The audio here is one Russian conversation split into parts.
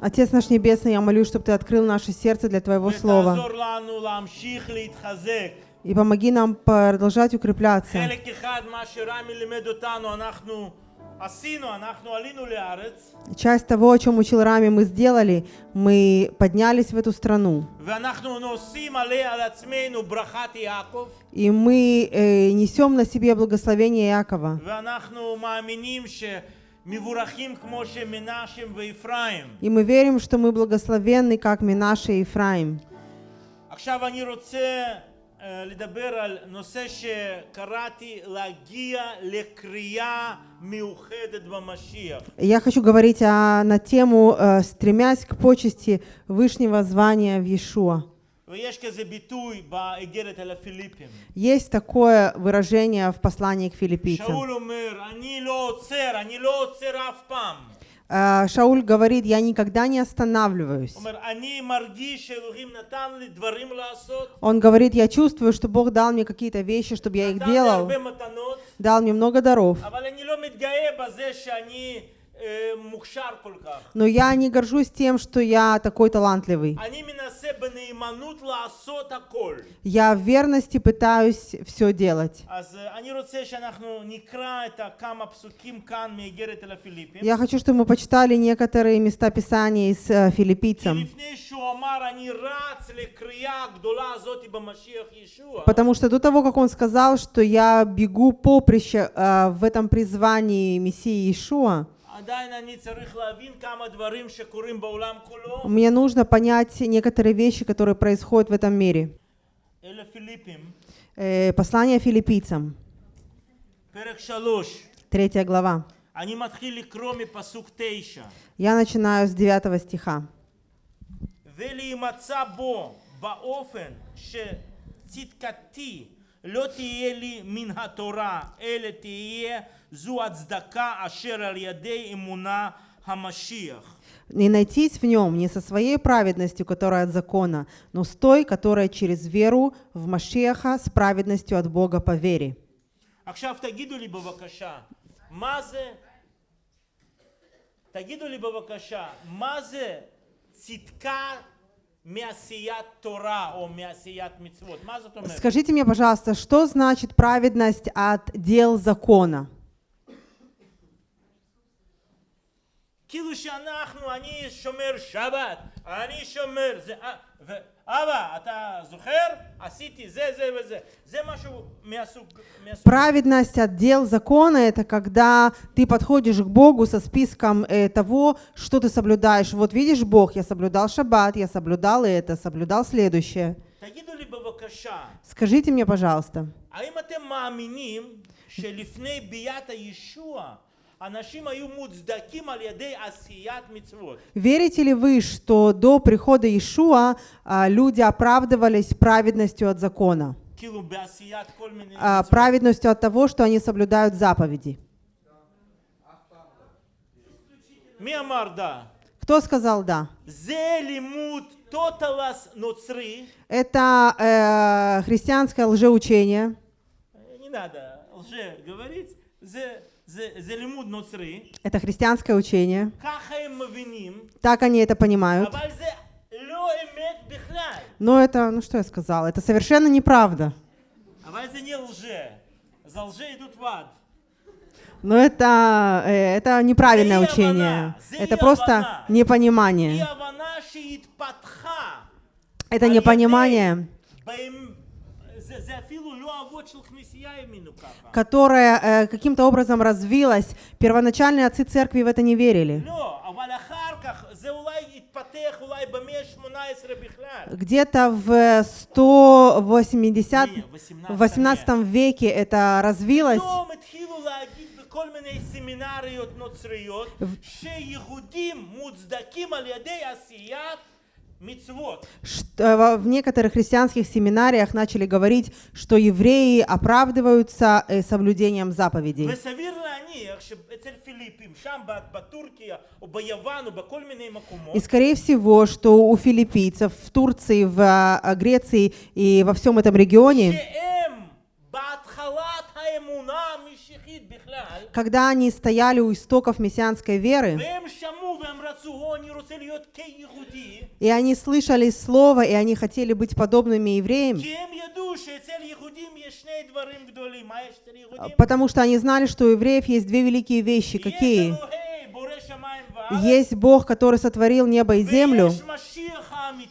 Отец наш Небесный, я молю, чтобы Ты открыл наше сердце для Твоего Слова. И помоги нам продолжать укрепляться. Часть того, о чем учил Рами, мы сделали. Мы поднялись в эту страну. И мы э, несем на себе благословение Иакова. И мы верим, что мы благословенны, как Минаше и Ифраим. עכשיו אני רוצה אה, לדבר על נושא שקראתי להגיע לקריאה מיוחדת במשיח. Я хочу говорить о- на тему э, «Стремясь к почести Вышнего звания в Иешуа». ויש כזה ביטוי באיגרת אל הפיליפים. Есть такое выражение в послании к филиппийцам. Э, Шауль говорит, я никогда не останавливаюсь. Он говорит, я чувствую, что Бог дал мне какие-то вещи, чтобы я их делал, дал мне много даров. Но я не горжусь тем, что я такой талантливый. Я в верности пытаюсь все делать. Я хочу, чтобы мы почитали некоторые места Писания из э, филиппийцам. Потому что до того, как он сказал, что я бегу поприще э, в этом призвании Мессии Иешуа, עדיין אני צריך להבין כמה דברים שקורים בעולם כולו. мне нужно понять некоторые вещи, которые происходят в этом мире. אלה פיליפים, Э, Послание филиппийцам, פרק שלוש. третья глава. אני מתחיל לקרוא מפסוק תשע. Я начинаю с 9 стиха. ולהימצא בו באופן שצדקתי לא תהיה לי מן התורה, אלא תהיה זו הצדקה אשר על ידי אמונה המשיח. Не найтись в нем не со своей праведностью, которая от закона, но с той, которая через веру в Машеха с праведностью от Бога по вере. עכשיו תגידו לי בבקשה, מה זה, תגידו לי בבקשה, מה זה צדקה מעשיית תורה או מעשיית מצוות? מה זאת אומרת? Скажите мне, пожалуйста, что значит праведность от дел закона? כאילו שאנחנו, אני שומר שבת, אני שומר, זה, אה, ואבא, אתה זוכר? עשיתי זה, זה וזה. זה משהו מהסוג... מהסוג. Праведность от дел закона – это когда ты подходишь к Богу со списком э, того, что ты соблюдаешь. Вот видишь, Бог, я соблюдал шаббат, я соблюдал это, соблюдал следующее. תגידו לי בבקשה, Скажите мне, пожалуйста, Верите ли вы, что до прихода Иешуа а, люди оправдывались праведностью от закона? А, праведностью от того, что они соблюдают заповеди. Кто сказал «да»? Это э, христианское лжеучение. Не надо лже говорить. Это христианское учение. Так они это понимают. Но это, ну что я сказала, это совершенно неправда. Но это, э, это неправильное учение. Это просто непонимание. Это непонимание האמינו ככה. которое э, каким-то образом развилось. Первоначальные отцы церкви в это не верили. לא, אבל אחר כך זה אולי התפתח אולי במאה ה-18 בכלל. Где-то в 180 Не, в 18 веке это развилось. פתאום התחילו להגיד בכל מיני סמינריות נוצריות שיהודים מוצדקים על ידי עשיית מצוות. Что, э, в некоторых христианских семинариях начали говорить, что евреи оправдываются э, соблюдением заповедей. И скорее всего, что у филиппийцев в Турции, в а, а, Греции и во всем этом регионе когда они стояли у истоков мессианской веры, и они слышали слово, и они хотели быть подобными евреям. А, потому что они знали, что у евреев есть две великие вещи. Какие? Есть Бог, который сотворил небо и землю,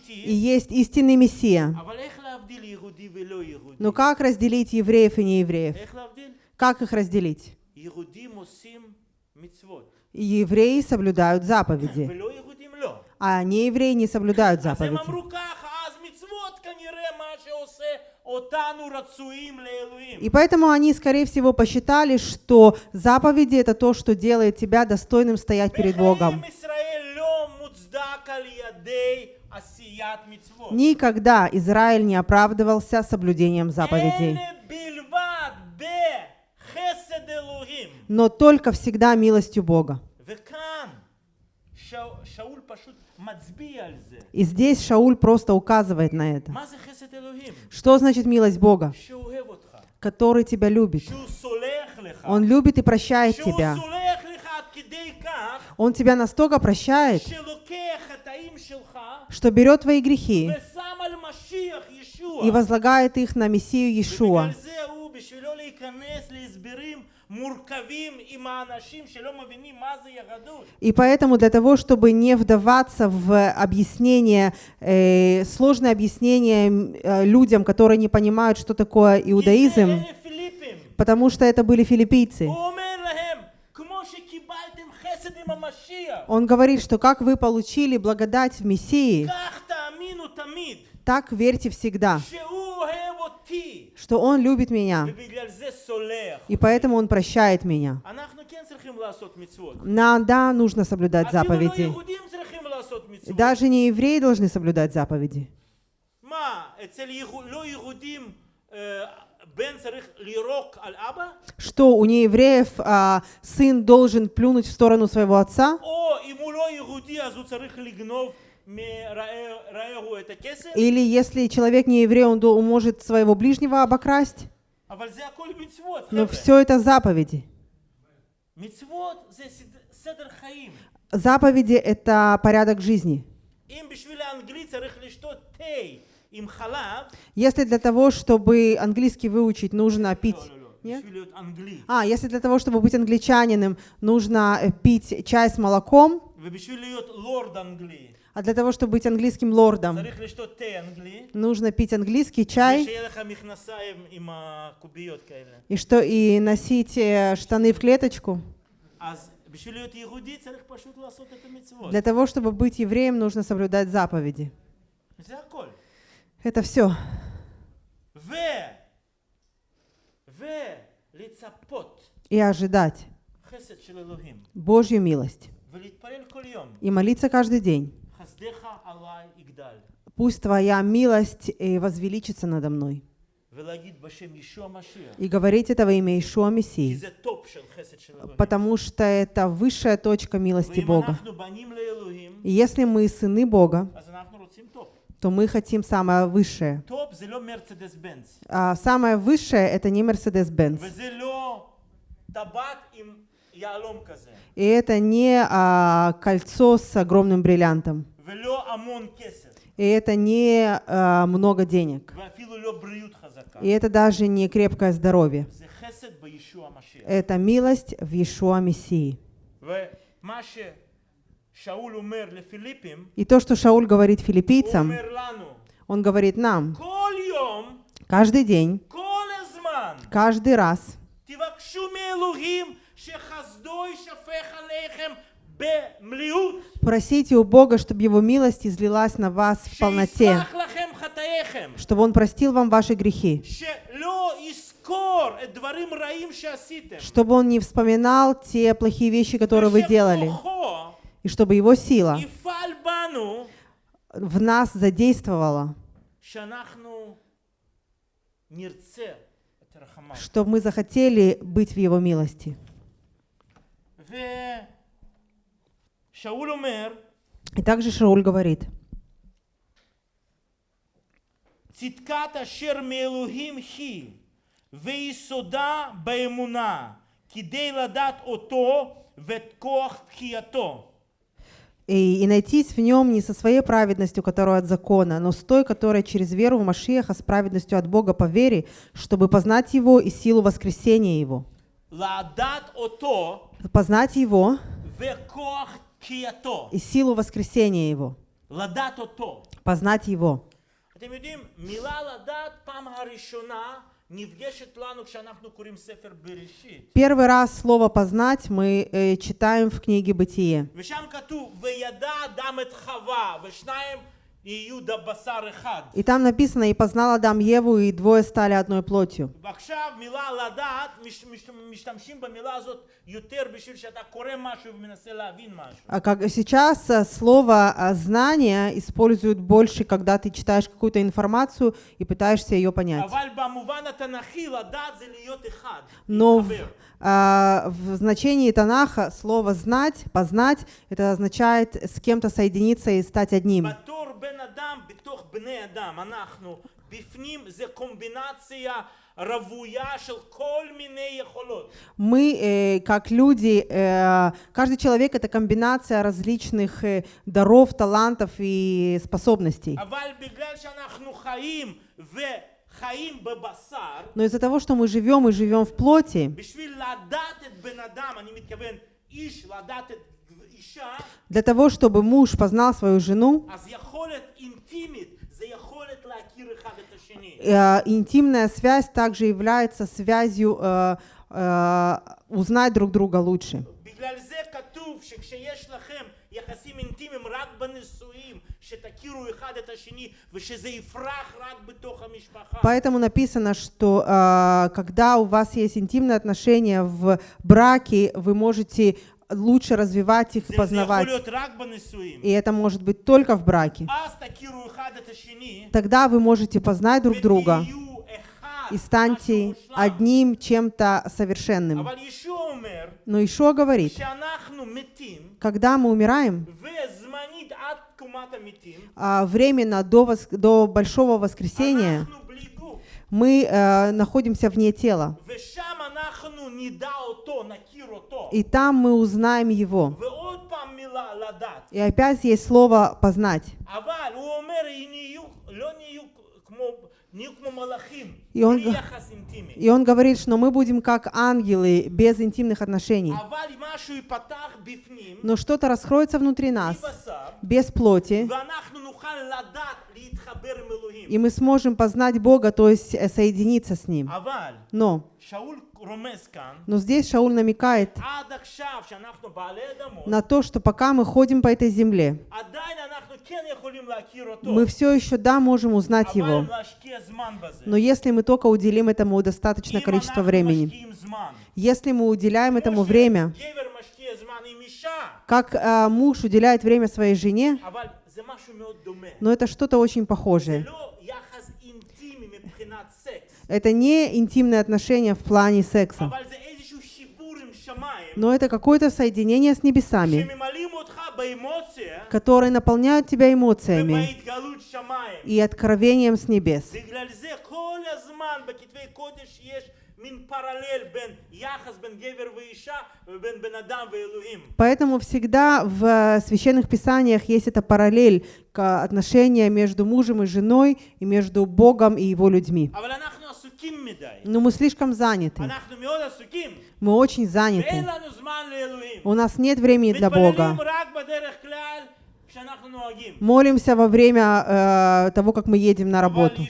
и есть истинный Мессия. Но как разделить евреев и неевреев? Как их разделить? Евреи соблюдают заповеди а не евреи не соблюдают заповеди. И поэтому они, скорее всего, посчитали, что заповеди — это то, что делает тебя достойным стоять перед Богом. Никогда Израиль не оправдывался соблюдением заповедей. Но только всегда милостью Бога. И здесь Шауль просто указывает на это. Что значит милость Бога? Который тебя любит. Он любит и прощает тебя. Он тебя настолько прощает, что берет твои грехи и возлагает их на Мессию Иешуа. И поэтому для того, чтобы не вдаваться в объяснение, э, сложное объяснение э, людям, которые не понимают, что такое иудаизм, потому что это были филиппийцы. Он говорит, что как вы получили благодать в Мессии, так верьте всегда, что Он любит меня, и поэтому Он прощает меня. Нам, да, нужно соблюдать заповеди. Даже не евреи должны соблюдать заповеди. Что у неевреев а, сын должен плюнуть в сторону своего отца? Или если человек не еврей, он может своего ближнего обокрасть. Но ну, все это заповеди. Заповеди — это порядок жизни. Если для того, чтобы английский выучить, нужно пить... Нет? А, если для того, чтобы быть англичанином, нужно э, пить чай с молоком, а для того, чтобы быть английским лордом, нужно пить английский чай и что и носить э, штаны в клеточку. Для того, чтобы быть евреем, нужно соблюдать заповеди. Это все. И ожидать Божью милость. И молиться каждый день. Пусть Твоя милость э, возвеличится надо мной. И говорить это во имя Ишуа Мессии, потому что это высшая точка милости Бога. И если мы сыны Бога, то мы хотим самое высшее. А самое высшее — это не Мерседес-Бенц. И это не а, кольцо с огромным бриллиантом. И это не э, много денег. И это даже не крепкое здоровье. Это милость в Иешуа Мессии. И то, что Шауль говорит филиппийцам, он говорит нам, каждый день, каждый раз, Просите у Бога, чтобы Его милость излилась на вас в полноте, чтобы Он простил вам ваши грехи, чтобы Он не вспоминал те плохие вещи, которые вы делали, и чтобы Его сила в нас задействовала, чтобы мы захотели быть в Его милости. ושאול אומר, И также Шауль говорит, צדקת אשר מאלוהים היא, ויסודה באמונה, כדי לדעת אותו ואת כוח תחייתו. И, и найтись в нем не со своей праведностью, которая от закона, но с той, которая через веру в Машиаха с праведностью от Бога по вере, чтобы познать Его и силу воскресения Его. לדעת אותו Познать Его וכוח תחייתו. и силу воскресения Его, познать Его. Первый раз слово «познать» мы э, читаем в книге «Бытие». И там написано, «И познал Адам Еву, и двое стали одной плотью». А как сейчас э, слово э, «знание» используют больше, когда ты читаешь какую-то информацию и пытаешься ее понять. Но в, а, в значении Танаха слово «знать», «познать» это означает с кем-то соединиться и стать одним. בתור בן אדם, בתוך בני אדם, אנחנו, בפנים זה קומבינציה רוויה של כל מיני יכולות. Мы, э, как люди, э, каждый человек это комбинация различных э, даров, талантов и способностей. אבל בגלל שאנחנו חיים וחיים בבשר, Но из-за того, что мы живем и живем в плоти, בשביל לדעת את בן אדם, אני מתכוון איש לדעת את אישה, для того, чтобы муж познал свою жену, интимная связь также является связью э, э, узнать друг друга лучше. בגלל זה כתוב שכשיש לכם יחסים אינטימיים רק בנישואים, שתכירו אחד את השני ושזה יפרח רק בתוך המשפחה. Поэтому написано, что э, когда у вас есть интимные отношения в браке, вы можете лучше развивать их, познавать. И это может быть только в браке. Тогда вы можете познать друг друга и станьте одним чем-то совершенным. Но еще говорит, когда мы умираем, а, временно до, вос... до Большого Воскресения, мы э, находимся вне тела и там мы узнаем Его. И опять есть слово «познать». И он, и он говорит, что мы будем как ангелы, без интимных отношений. Но что-то раскроется внутри нас, без плоти, и мы сможем познать Бога, то есть э, соединиться с Ним. Но но здесь Шауль намекает на то, что пока мы ходим по этой земле, мы все еще, да, можем узнать его. Но если мы только уделим этому достаточное количество времени, если мы уделяем этому время, как э, муж уделяет время своей жене, но это что-то очень похожее. Это не интимные отношения в плане секса. Но это какое-то соединение с небесами, которые наполняют тебя эмоциями и откровением с небес. Поэтому всегда в э, священных писаниях есть эта параллель к отношению между мужем и женой и между Богом и его людьми. Но ну, мы слишком заняты. Мы очень заняты. У нас нет времени для Бога. Молимся во время э, того, как мы едем на работу.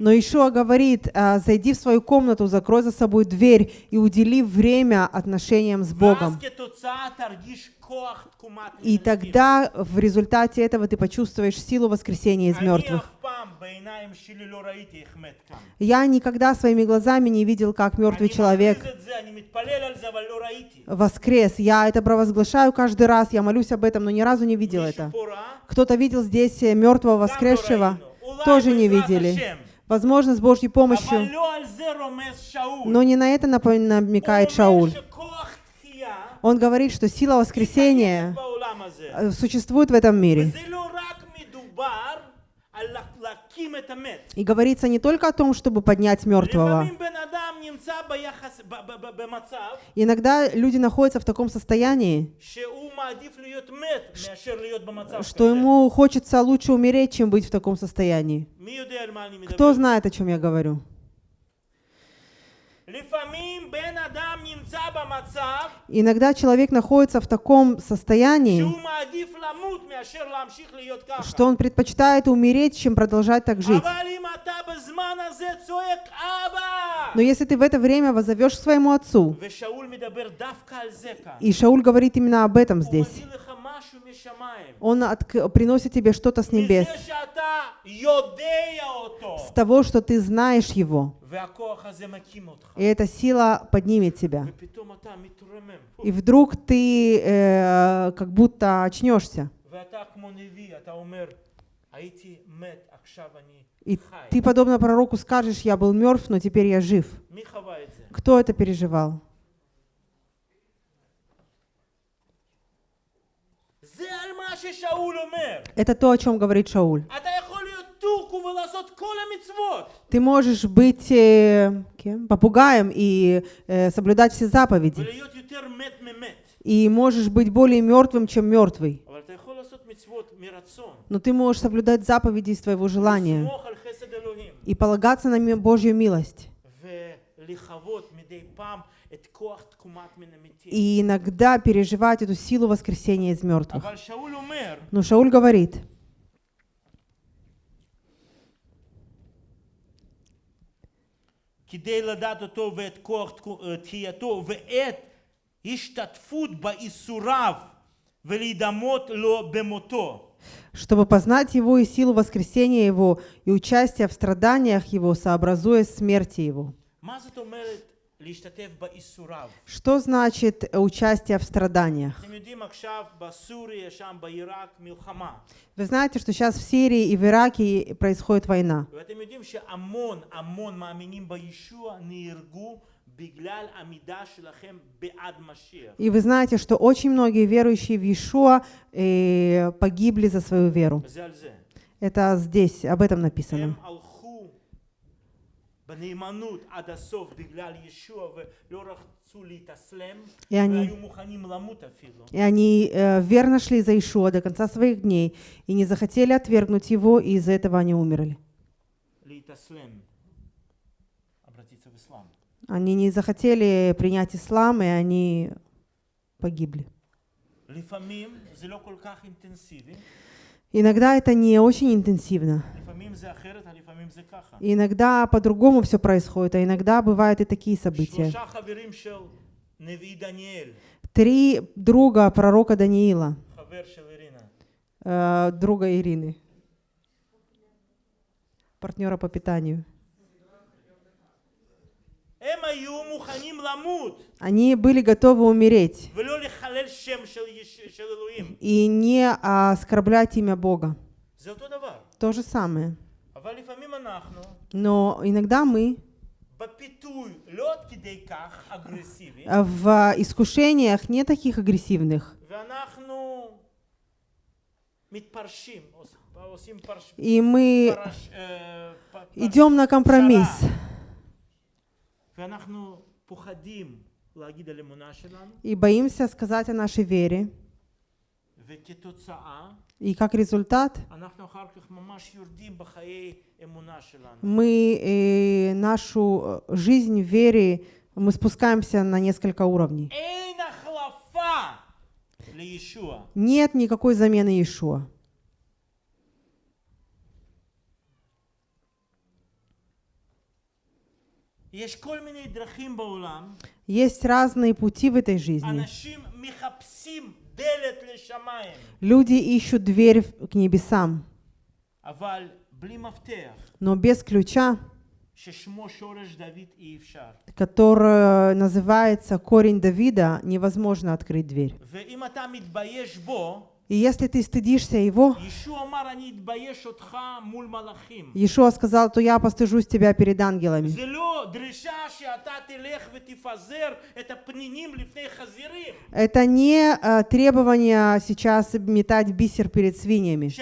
Но Ишуа говорит, «А, зайди в свою комнату, закрой за собой дверь и удели время отношениям с Богом. И тогда в результате этого ты почувствуешь силу воскресения из мертвых. Я никогда своими глазами не видел, как мертвый человек воскрес. Я это провозглашаю каждый раз, я молюсь об этом, но ни разу не видел это. Кто-то видел здесь э, мертвого воскресшего, тоже не видели. Возможно, с Божьей помощью. Но не на это намекает Шауль. Он говорит, что сила воскресения э, существует в этом мире. И говорится не только о том, чтобы поднять мертвого. Иногда люди находятся в таком состоянии, что ему хочется лучше умереть, чем быть в таком состоянии. Кто знает, о чем я говорю? Иногда человек находится в таком состоянии, что он предпочитает умереть, чем продолжать так жить. Но если ты в это время возовешь своему отцу, и Шауль говорит именно об этом здесь, он приносит тебе что-то с небес, с того, что ты знаешь его. И эта сила поднимет тебя. И вдруг ты э, как будто очнешься. И ты, подобно пророку, скажешь, я был мертв, но теперь я жив. Кто это переживал? Это то, о чем говорит Шауль. Ты можешь быть э, кем? попугаем и э, соблюдать все заповеди. И можешь быть более мертвым, чем мертвый. Но ты можешь соблюдать заповеди из твоего желания и полагаться на Божью милость. И иногда переживать эту силу воскресения из мертвых. Но ну, Шауль говорит, כדי לדעת אותו ואת כוח תקו- אה, תחייתו ואת השתתפות באיסוריו ולהידמות לו במותו. чтобы познать его и силу воскресения его и участие в страданиях его, сообразуя смерти его. Что значит участие в страданиях? Вы знаете, что сейчас в Сирии и в Ираке происходит война. И вы знаете, что очень многие верующие в Иешуа э, погибли за свою веру. Это здесь, об этом написано. И они, и они э, верно шли за Ишуа до конца своих дней и не захотели отвергнуть его, и из-за этого они умерли. Они не захотели принять ислам, и они погибли. Иногда это не очень интенсивно. Иногда по-другому все происходит, а иногда бывают и такие события. Три друга пророка Даниила, э, друга Ирины, партнера по питанию. Они были готовы умереть и не а, оскорблять имя Бога. То же самое. Но иногда мы а, в искушениях не таких агрессивных. И мы идем на компромисс. И боимся сказать о нашей вере. И как результат мы э, нашу э, жизнь в вере, мы спускаемся на несколько уровней. Нет никакой замены Иешуа. Есть разные пути в этой жизни. Люди ищут дверь к небесам, но без ключа, который называется корень Давида, невозможно открыть дверь. И если ты стыдишься его, Иешуа сказал, то я постыжусь тебя перед ангелами. Это не э, требование сейчас метать бисер перед свиньями.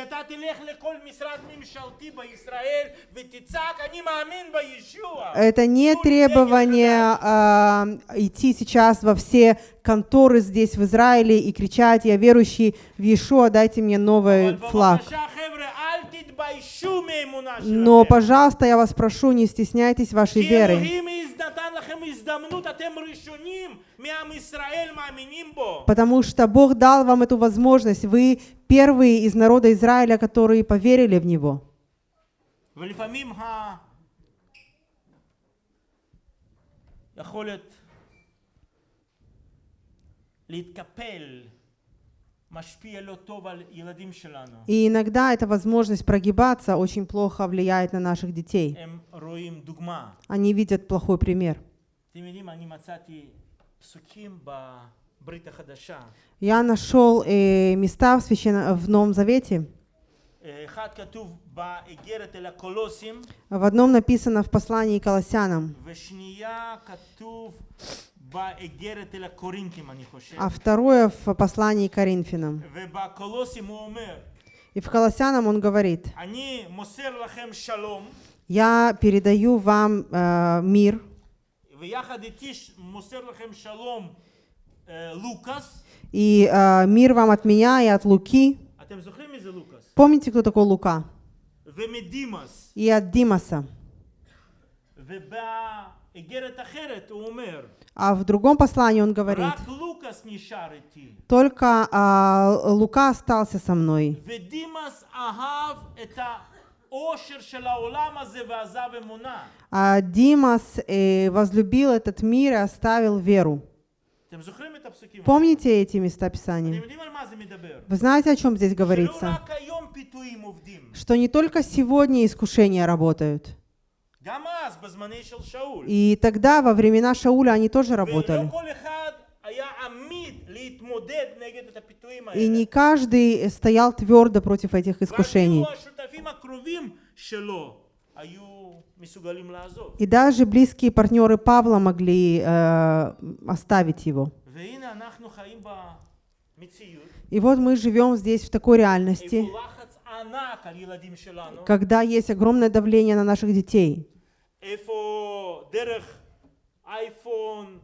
Это не требование э, идти сейчас во все конторы здесь в Израиле и кричать, я верующий в Иешуа, дайте мне новый אבל флаг. בבקשה חבר'ה, אל תתביישו מאמונה Но, שלכם. пожалуйста, я вас прошу, не стесняйтесь вашей כי веры. אלוהים נתן לכם הזדמנות, אתם ראשונים מעם ישראל מאמינים בו. Потому что Бог дал вам эту возможность. Вы первые из народа Израиля, которые поверили в Него. ולפעמים ה... יכולת и иногда эта возможность прогибаться очень плохо влияет на наших детей. Они видят плохой пример. Я нашел э, места в, священ... в Новом Завете. В одном написано в послании к Колоссянам, а второе в послании к Коринфянам. И в Колоссянам он говорит, «Я передаю вам э, мир». И э, мир вам от меня и от Луки. Помните, кто такой Лука? И от Димаса. А в другом послании он говорит, только а, Лука остался со мной. А Димас э, возлюбил этот мир и оставил веру. Помните эти места Писания? Вы знаете, о чем здесь говорится? Что не только сегодня искушения работают, и тогда, во времена Шауля, они тоже работали. И не каждый стоял твердо против этих искушений. И даже близкие партнеры Павла могли э, оставить его. И вот мы живем здесь в такой реальности, когда есть огромное давление на наших детей. איפה דרך אייפון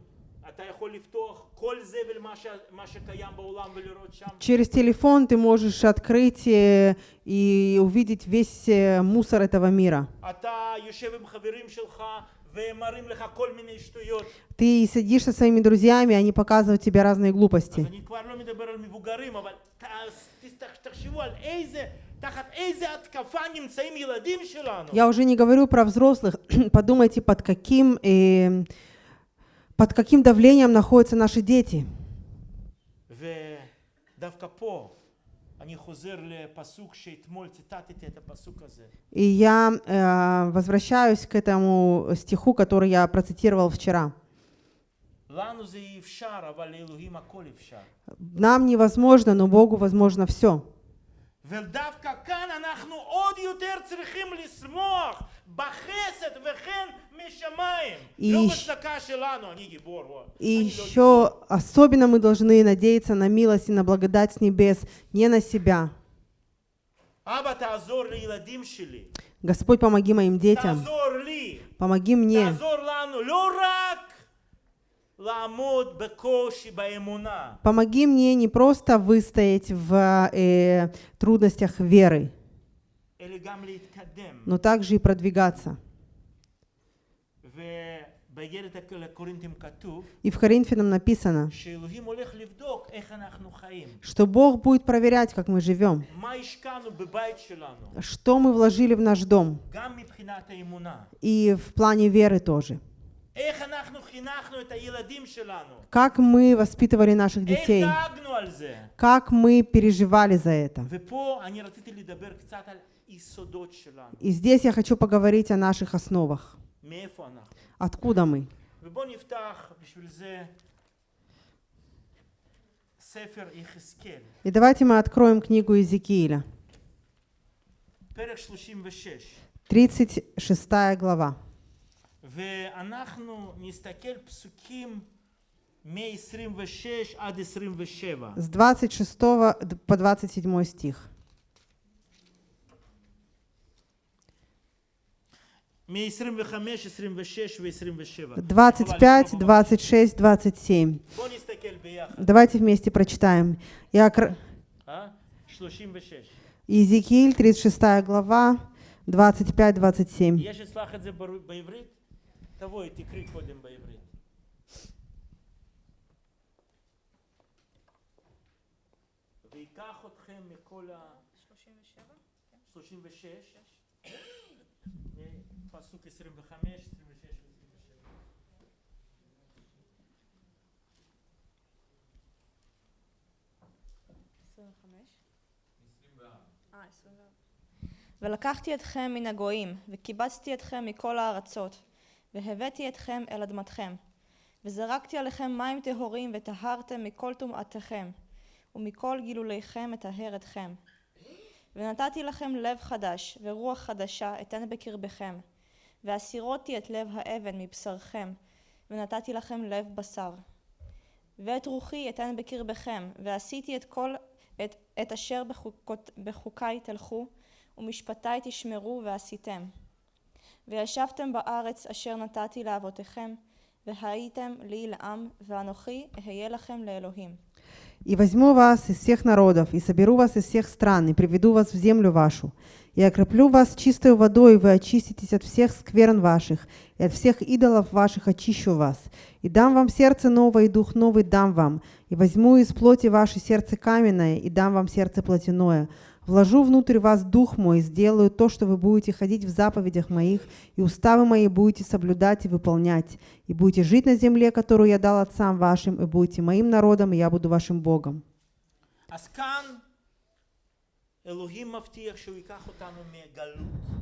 אתה יכול לפתוח כל זבל מה, ש... מה שקיים בעולם ולראות שם. Через телефон ты можешь открыть э, и увидеть весь э, мусор этого мира. אתה יושב עם חברים שלך והם מראים לך כל מיני שטויות. Ты сидишь со своими друзьями, они показывают тебе разные אז глупости. Я уже не говорю про взрослых. Подумайте, под каким, э, под каким давлением находятся наши дети. И я э, возвращаюсь к этому стиху, который я процитировал вчера. Нам невозможно, но Богу возможно все. ודווקא כאן אנחנו עוד יותר צריכים לשמוח בחסד וכן משמיים. לא И- בצדקה שלנו, אני גיבור. וואי. И אני לא еще особенно мы должны надеяться на милость и на благодать с небес, не на себя. אבא, תעזור לילדים שלי. Господь, помоги моим детям, תעזור לי. помоги мне, Помоги мне не просто выстоять в э, трудностях веры, но также и продвигаться. И в Коринфянам написано, что Бог будет проверять, как мы живем, что мы вложили в наш дом, и в плане веры тоже. Как мы воспитывали наших детей? Как мы переживали за это? И здесь я хочу поговорить о наших основах. Откуда мы? И давайте мы откроем книгу Иезекииля. 36 глава. ואנחנו נסתכל פסוקים מ-26 עד 27. С 26 д- по 27 стих. מ-25, 26 ו-27. 25, 26, 27. בואו נסתכל ביחד. Давайте вместе прочитаем. Я кр- אה? 36. Иезекииль, 36 глава, 25-27. תבואי, תקריא קודם בעברית. ויקח אתכם מכל ה... 36. פסוק 25, 26 ו-27. ולקחתי אתכם מן הגויים, וקיבצתי אתכם מכל הארצות, והבאתי אתכם אל אדמתכם, וזרקתי עליכם מים טהורים, וטהרתם מכל טומאתכם, ומכל גילוליכם אטהר אתכם. ונתתי לכם לב חדש, ורוח חדשה אתן בקרבכם, והסירותי את לב האבן מבשרכם, ונתתי לכם לב בשר. ואת רוחי אתן בקרבכם, ועשיתי את כל, את, את אשר בחוקות, בחוקיי תלכו, ומשפטי תשמרו ועשיתם. וישבתם בארץ אשר נתתי לאבותיכם, והייתם לי לעם, ואנוכי אהיה לכם לאלוהים. «И возьму вас из всех народов, и соберу вас из всех стран, и приведу вас в землю вашу, и окроплю вас чистой водой, и вы очиститесь от всех скверн ваших, и от всех идолов ваших очищу вас, и дам вам сердце новое, и дух новый дам вам, и возьму из плоти ваше сердце каменное, и дам вам сердце плотяное, Вложу внутрь вас дух мой, сделаю то, что вы будете ходить в заповедях моих, и уставы мои будете соблюдать и выполнять, и будете жить на земле, которую я дал отцам вашим, и будете моим народом, и я буду вашим Богом. אז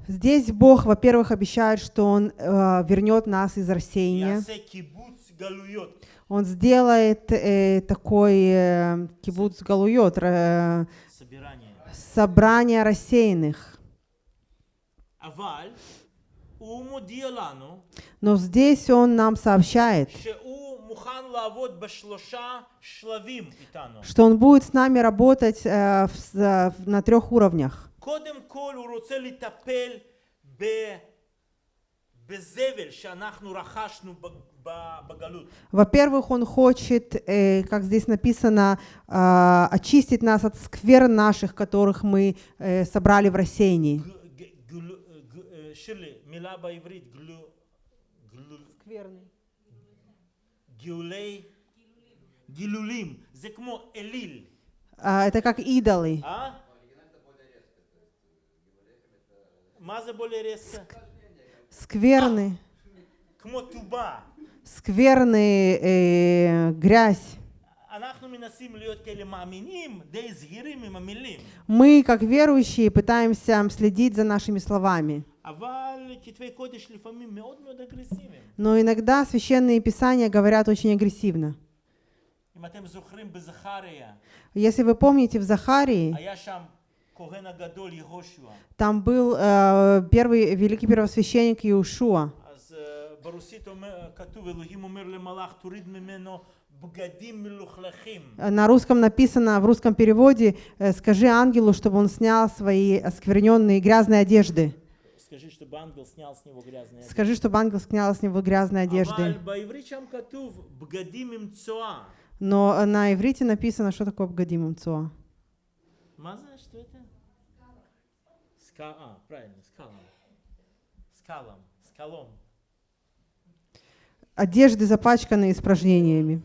Здесь Бог, во-первых, обещает, что Он э, вернет нас из рассеяния. Он сделает э, такой э, кибуц галуйот, э, собирание. собрание рассеянных. Но здесь он нам сообщает, что Он будет с нами работать э, в, э, на трех уровнях. Во-первых, он хочет, э, как здесь написано, э, очистить нас от сквер наших, которых мы э, собрали в рассеянии. Ширли, мила по-иврит, скверный. Гиулей. Гилулим, Зекмо элиль. А, это как идолы. А? Маза более резко. Скверны. А? Кмотуба. Скверны, э, грязь. А мы, как верующие, пытаемся следить за нашими словами. Но иногда священные писания говорят очень агрессивно. Если вы помните, в Захарии там был э, первый великий первосвященник Иешуа. Э, на русском написано, в русском переводе, э, «Скажи ангелу, чтобы он снял свои оскверненные грязные одежды». Скажи, чтобы ангел снял с него грязные одежды. Скажи, чтобы ангел снял с него грязные одежды. Но э, на иврите написано, что такое бгадим имцуа. Маза, что это? Ска, а, правильно, скалом. Скалом, скалом. Одежды запачканы испражнениями.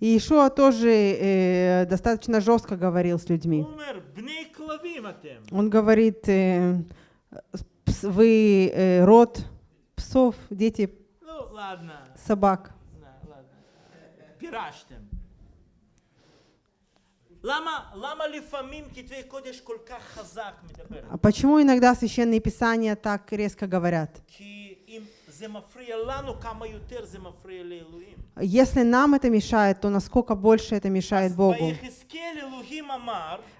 И Иешуа тоже э, достаточно жестко говорил с людьми. הוא אומר, בני כלבים אתם. Он говорит, э, пс- вы э, род псов, дети לא, ладно, собак. ладно, ладно. פירשתם. למה, למה לפעמים כתבי קודש כל כך חזק מדבר? А почему иногда священные писания так резко говорят? כי Если нам это мешает, то насколько больше это мешает Богу.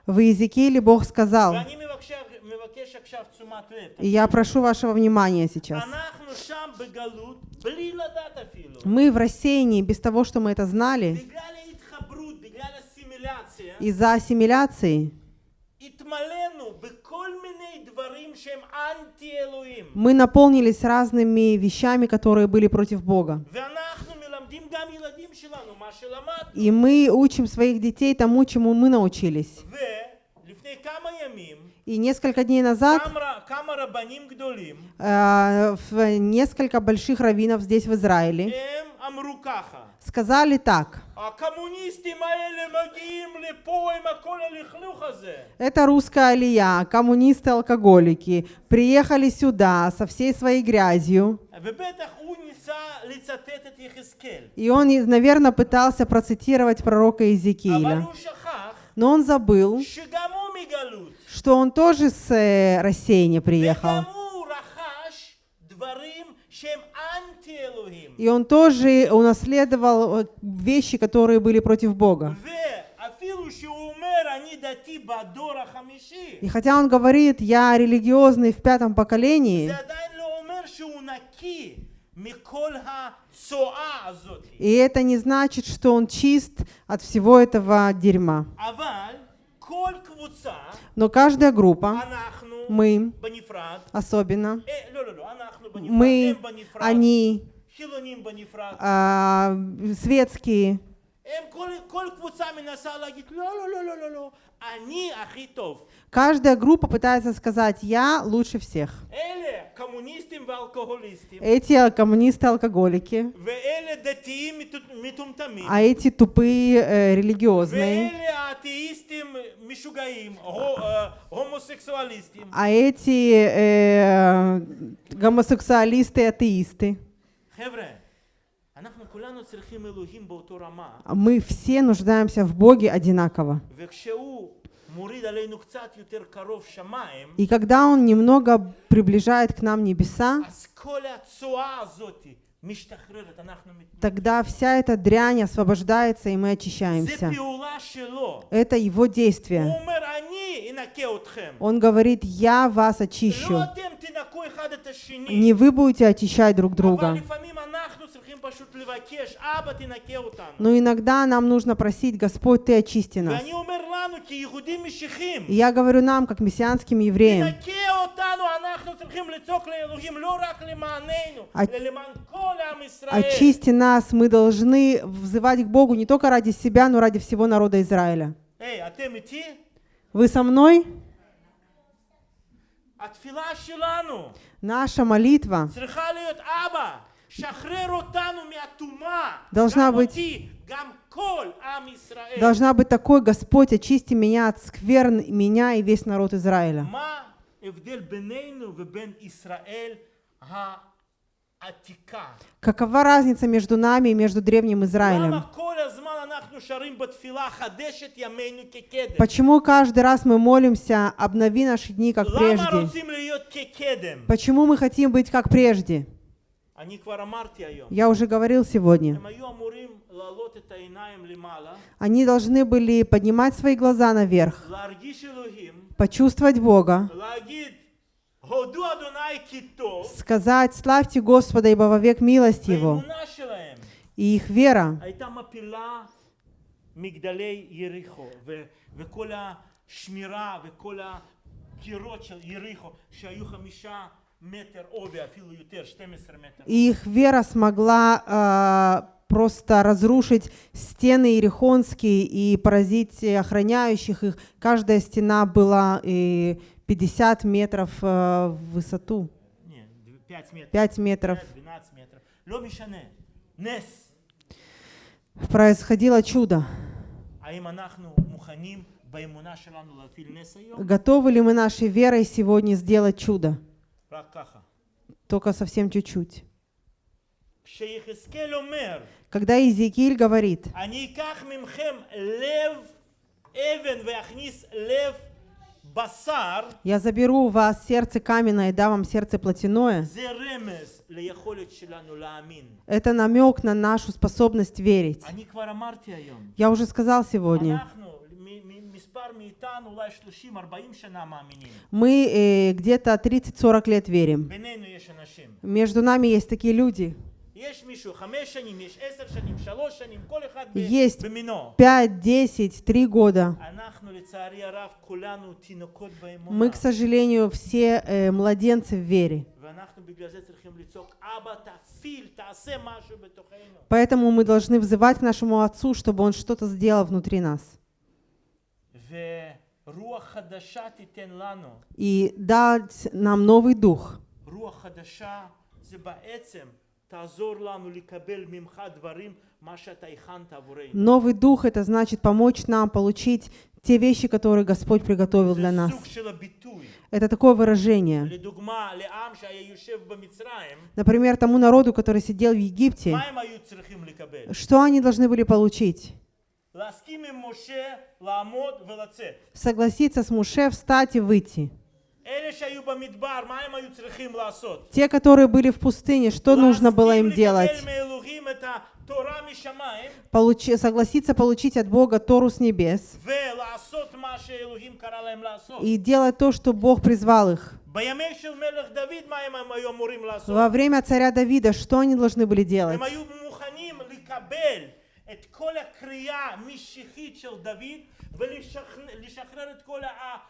В Иезекииле Бог сказал, и я прошу вашего внимания сейчас. Мы в рассеянии, без того, что мы это знали, из-за ассимиляции мы наполнились разными вещами, которые были против Бога. И мы учим своих детей тому, чему мы научились. И несколько дней назад э, несколько больших раввинов здесь в Израиле сказали так. Это русская алия, коммунисты-алкоголики. Приехали сюда со всей своей грязью. И он, наверное, пытался процитировать пророка Иезекииля. Но он забыл, что он тоже с э, рассеяния приехал. И он тоже унаследовал э, вещи, которые были против Бога. И хотя он говорит, я религиозный в пятом поколении, и это не значит, что он чист от всего этого дерьма. Но каждая группа, мы особенно, мы, они, а, светские. Каждая группа пытается сказать «я лучше всех». Эти коммунисты-алкоголики. А эти тупые э, религиозные. А эти э, гомосексуалисты-атеисты. А мы все нуждаемся в Боге одинаково. И когда Он немного приближает к нам небеса, тогда вся эта дрянь освобождается, и мы очищаемся. Это его действие. Он говорит, я вас очищу. Не вы будете очищать друг друга. Но иногда нам нужно просить, Господь, Ты очисти нас. И я говорю нам, как мессианским евреям, а- очисти нас, мы должны взывать к Богу не только ради себя, но ради всего народа Израиля. Вы со мной? Наша молитва. Должна быть, должна быть такой, Господь, очисти меня от скверн, меня и весь народ Израиля. Какова разница между нами и между Древним Израилем? Почему каждый раз мы молимся «Обнови наши дни, как прежде»? Почему мы хотим быть как прежде? Я уже говорил сегодня. הם היו אמורים להעלות את העיניים למעלה, Они должны были поднимать свои глаза наверх, להרגיש אלוהים, почувствовать Бога, להגיד, הודו אדוני כי טוב, сказать «Славьте Господа, ибо вовек милость Его». והאמונה שלהם И их вера הייתה מפילה מגדלי יריחו, ו- וכל השמירה וכל הקירות של יריחו, שהיו חמישה их вера смогла э, просто разрушить стены Иерихонские и поразить охраняющих их. Каждая стена была э, 50 метров э, в высоту. Нет, 5 метров. 5 метров. 12 метров. Происходило чудо. Готовы ли мы нашей верой сегодня сделать чудо? Только совсем чуть-чуть. Когда Иезекииль говорит, я заберу у вас сердце каменное и дам вам сердце плотяное. Это намек на нашу способность верить. Я уже сказал сегодня. Мы э, где-то 30-40 лет верим. Между нами есть такие люди. Есть 5, 10, 3 года. Мы, к сожалению, все э, младенцы в вере. Поэтому мы должны взывать к нашему Отцу, чтобы Он что-то сделал внутри нас и дать нам новый дух. Новый дух — это значит помочь нам получить те вещи, которые Господь приготовил для нас. Это такое выражение. Например, тому народу, который сидел в Египте, что они должны были получить? Согласиться с Муше, встать и выйти. Те, которые были в пустыне, что нужно было им делать? Получи, согласиться получить от Бога Тору с небес и делать то, что Бог призвал их. Во время царя Давида, что они должны были делать? הם היו מוכנים לקבל את כל הקריאה המשיחית של דוד ולשחרר את כל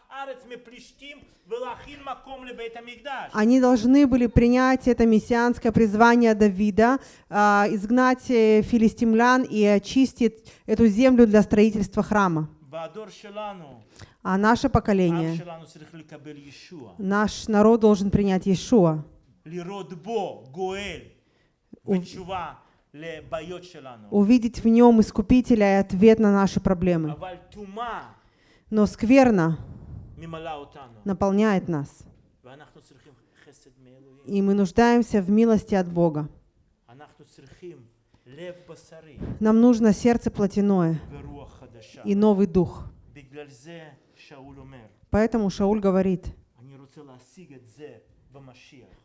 הארץ מפלישתים ולהכין מקום לבית המקדש. Они должны были принять это мессианское призвание Давида, а, изгнать э, филистимлян и очистить эту землю для строительства храма. בדור שלנו, А наше העם поколение, שלנו צריך לקבל ישוע, наш народ должен принять Иешуа, увидеть в нем Искупителя и ответ на наши проблемы. Но скверно наполняет нас. И мы нуждаемся в милости от Бога. Нам нужно сердце плотяное и новый дух. Поэтому Шауль говорит,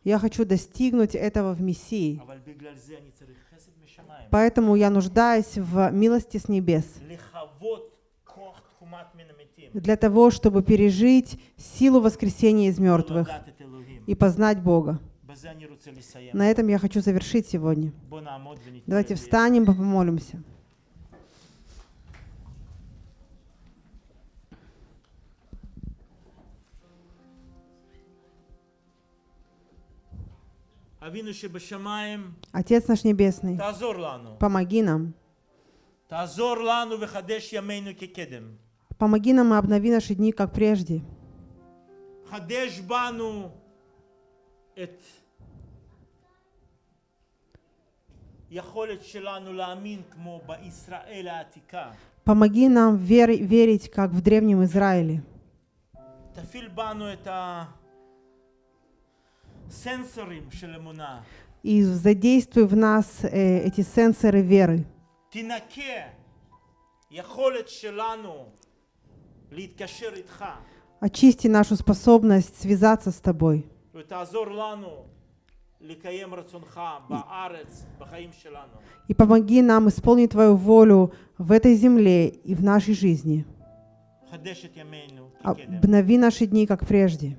я хочу достигнуть этого в Мессии. Поэтому я нуждаюсь в милости с небес для того, чтобы пережить силу воскресения из мертвых и познать Бога. На этом я хочу завершить сегодня. Давайте встанем и помолимся. Отец наш Небесный, помоги нам. Помоги нам и обнови наши дни, как прежде. Помоги нам вер верить, как в Древнем Израиле. И задействуй в нас э, эти сенсоры веры. Очисти нашу способность связаться с Тобой. И помоги нам исполнить Твою волю в этой земле и в нашей жизни. А, обнови наши дни, как прежде.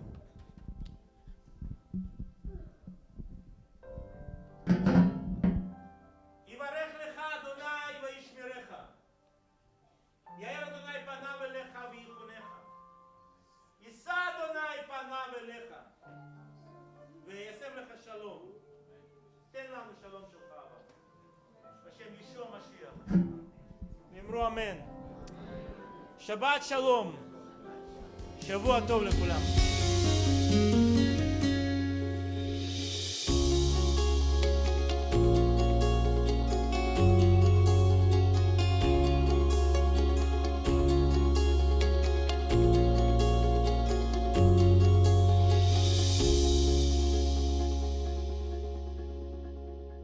אמן. שבת שלום. שבוע טוב לכולם.